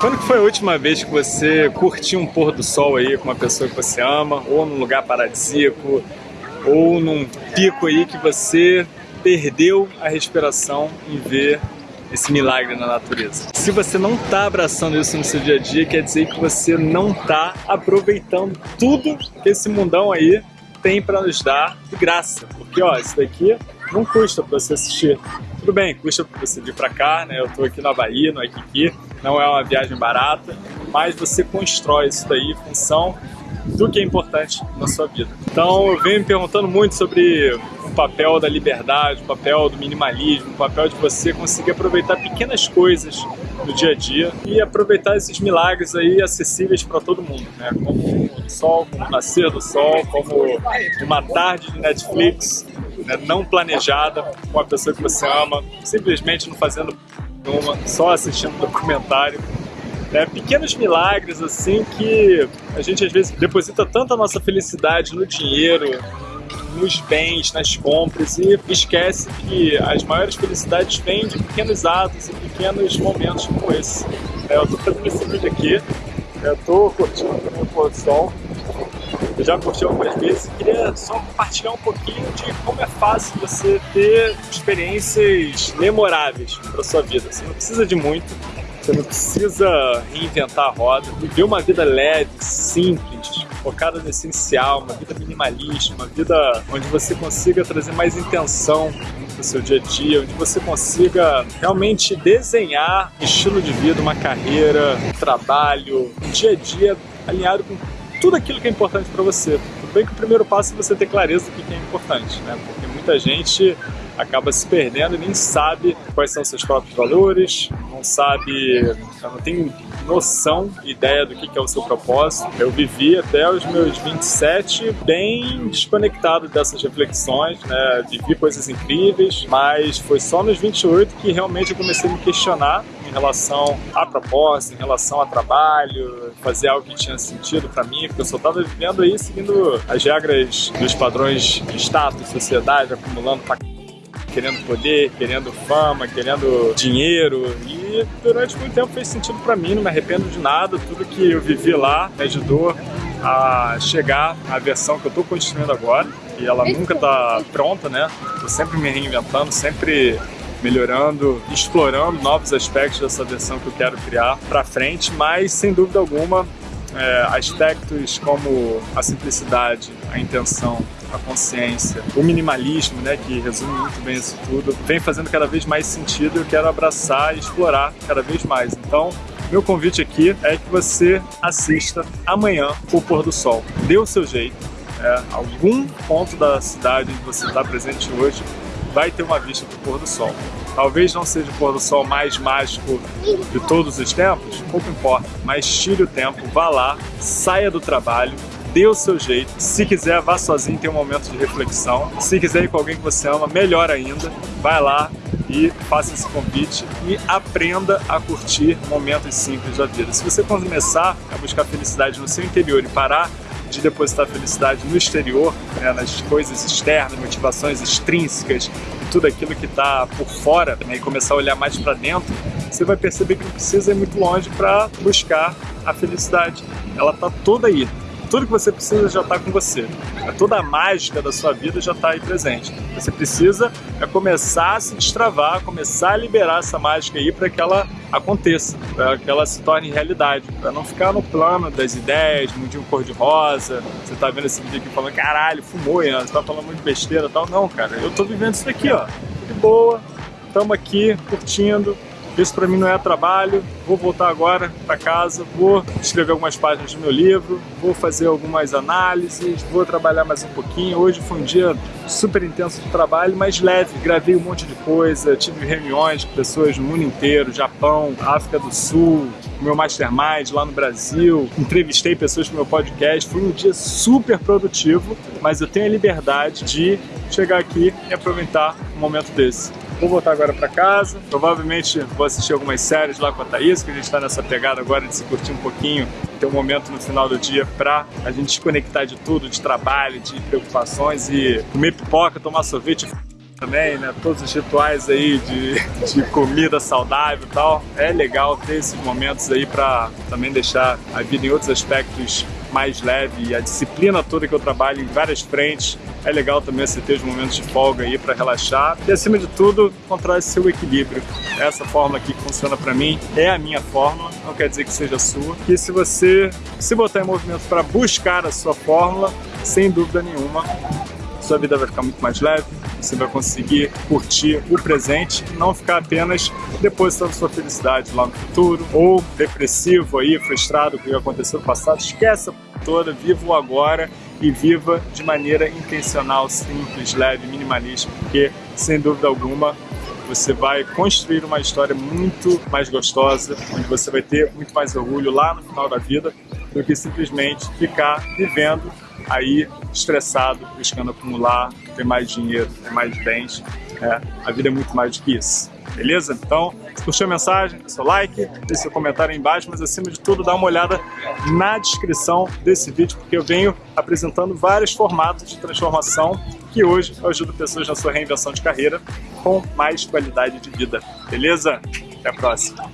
Quando foi a última vez que você curtiu um pôr do sol aí com uma pessoa que você ama, ou num lugar paradisíaco, ou num pico aí que você perdeu a respiração em ver esse milagre na natureza. Se você não está abraçando isso no seu dia a dia, quer dizer que você não está aproveitando tudo que esse mundão aí tem para nos dar de graça. Porque ó, isso daqui não custa para você assistir. Tudo bem, custa para você vir para cá, né? Eu estou aqui na Bahia, no Aikiki, não é uma viagem barata, mas você constrói isso daí em função do que é importante na sua vida. Então eu venho me perguntando muito sobre papel da liberdade, o papel do minimalismo, o papel de você conseguir aproveitar pequenas coisas no dia a dia e aproveitar esses milagres aí acessíveis para todo mundo, né? Como o sol, como o nascer do sol, como uma tarde de Netflix né? não planejada com a pessoa que você ama, simplesmente não fazendo nenhuma, só assistindo documentário. É, pequenos milagres assim que a gente às vezes deposita tanta nossa felicidade no dinheiro, nos bens, nas compras e esquece que as maiores felicidades vêm de pequenos atos e pequenos momentos como esse. É, eu estou fazendo esse vídeo aqui, eu estou curtindo o pôr do sol, eu já curti algumas vezes e queria só compartilhar um pouquinho de como é fácil você ter experiências memoráveis para sua vida. Você não precisa de muito, você não precisa reinventar a roda, viver uma vida leve, simples, focada no essencial, uma vida minimalista, uma vida onde você consiga trazer mais intenção no seu dia a dia, onde você consiga realmente desenhar um estilo de vida, uma carreira, um trabalho, um dia a dia alinhado com tudo aquilo que é importante para você. Tudo bem que o primeiro passo é você ter clareza do que é importante, né? Porque muita gente acaba se perdendo e nem sabe quais são seus próprios valores, não sabe, não tem noção, ideia do que é o seu propósito. Eu vivi até os meus 27 bem desconectado dessas reflexões, né? vivi coisas incríveis, mas foi só nos 28 que realmente eu comecei a me questionar em relação à proposta, em relação a trabalho, fazer algo que tinha sentido para mim, porque eu só estava vivendo aí seguindo as regras dos padrões de status, sociedade, acumulando pra querendo poder, querendo fama, querendo dinheiro. E durante muito tempo fez sentido para mim, não me arrependo de nada, tudo que eu vivi lá me ajudou a chegar à versão que eu estou construindo agora. E ela nunca está pronta, né? Tô sempre me reinventando, sempre melhorando, explorando novos aspectos dessa versão que eu quero criar para frente, mas sem dúvida alguma é, aspectos como a simplicidade, a intenção, a consciência, o minimalismo, né, que resume muito bem isso tudo, vem fazendo cada vez mais sentido eu quero abraçar e explorar cada vez mais. Então, meu convite aqui é que você assista amanhã o pôr do sol. Dê o seu jeito. É, algum ponto da cidade onde você está presente hoje vai ter uma vista do pôr do sol. Talvez não seja o pôr do sol mais mágico de todos os tempos, pouco importa, mas tire o tempo, vá lá, saia do trabalho, dê o seu jeito. Se quiser, vá sozinho, tem um momento de reflexão. Se quiser ir com alguém que você ama, melhor ainda. Vai lá e faça esse convite e aprenda a curtir momentos simples da vida. Se você começar a buscar felicidade no seu interior e parar de depositar felicidade no exterior, né, nas coisas externas, motivações extrínsecas, tudo aquilo que está por fora, né, e começar a olhar mais para dentro, você vai perceber que não precisa ir muito longe para buscar a felicidade. Ela está toda aí. Tudo que você precisa já está com você. É toda a mágica da sua vida já está aí presente. Você precisa é começar a se destravar, começar a liberar essa mágica aí para que ela aconteça, para que ela se torne realidade, para não ficar no plano das ideias, mundinho cor-de-rosa. Você está vendo esse vídeo aqui falando, caralho, fumou, Ian, você está falando muito besteira e tal. Não, cara, eu estou vivendo isso daqui, ó, de boa, estamos aqui curtindo, isso para mim não é trabalho, vou voltar agora para casa, vou escrever algumas páginas do meu livro, vou fazer algumas análises, vou trabalhar mais um pouquinho. Hoje foi um dia super intenso de trabalho, mas leve, gravei um monte de coisa, tive reuniões com pessoas no mundo inteiro, Japão, África do Sul, meu mastermind lá no Brasil, entrevistei pessoas pro meu podcast, foi um dia super produtivo, mas eu tenho a liberdade de chegar aqui e aproveitar um momento desse Vou voltar agora para casa, provavelmente vou assistir algumas séries lá com a Thaís, que a gente está nessa pegada agora de se curtir um pouquinho, ter um momento no final do dia para a gente desconectar de tudo, de trabalho, de preocupações e comer pipoca, tomar sorvete também, né? Todos os rituais aí de, de comida saudável e tal. É legal ter esses momentos aí para também deixar a vida em outros aspectos mais leve e a disciplina toda que eu trabalho em várias frentes. É legal também você ter os momentos de folga aí para relaxar e acima de tudo encontrar seu equilíbrio. Essa forma aqui que funciona para mim é a minha fórmula, não quer dizer que seja sua. E se você se botar em movimento para buscar a sua fórmula, sem dúvida nenhuma, sua vida vai ficar muito mais leve, você vai conseguir curtir o presente e não ficar apenas depositando sua felicidade lá no futuro, ou depressivo aí, frustrado com o que aconteceu no passado, esquece toda, viva o agora e viva de maneira intencional, simples, leve, minimalista, porque sem dúvida alguma você vai construir uma história muito mais gostosa, onde você vai ter muito mais orgulho lá no final da vida do que simplesmente ficar vivendo aí estressado, buscando acumular, ter mais dinheiro, ter mais bens. É, a vida é muito mais do que isso. Beleza? Então, se curtiu a mensagem, seu like, deixe seu comentário aí embaixo, mas acima de tudo, dá uma olhada na descrição desse vídeo, porque eu venho apresentando vários formatos de transformação que hoje ajudam pessoas na sua reinvenção de carreira com mais qualidade de vida. Beleza? Até a próxima!